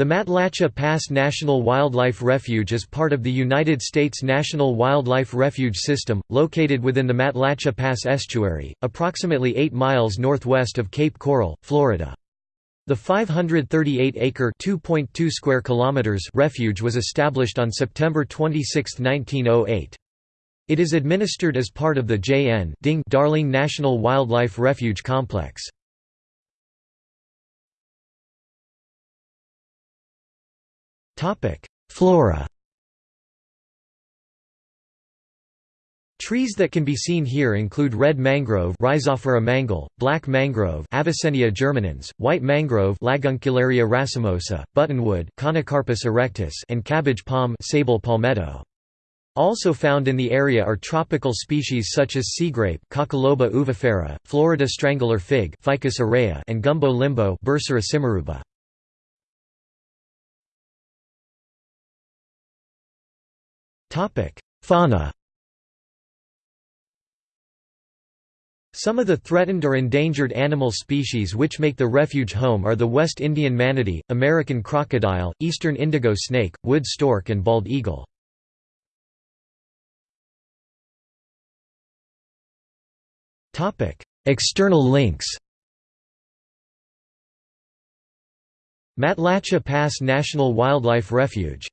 The Matlacha Pass National Wildlife Refuge is part of the United States National Wildlife Refuge System, located within the Matlacha Pass estuary, approximately 8 miles northwest of Cape Coral, Florida. The 538-acre (2.2 square kilometers) refuge was established on September 26, 1908. It is administered as part of the J.N. Ding Darling National Wildlife Refuge Complex. Flora Trees that can be seen here include red mangrove Rhizophora mangle, black mangrove Avicennia germinans, white mangrove Laguncularia racemosa, buttonwood Conocarpus erectus and cabbage palm Sabal palmetto. Also found in the area are tropical species such as seagrape Coccoloba uvifera, Florida strangler fig Ficus aurea and gumbo limbo Bursera simaruba. Fauna. Some of the threatened or endangered animal species which make the refuge home are the West Indian manatee, American crocodile, eastern indigo snake, wood stork and bald eagle. External links Matlacha Pass National Wildlife Refuge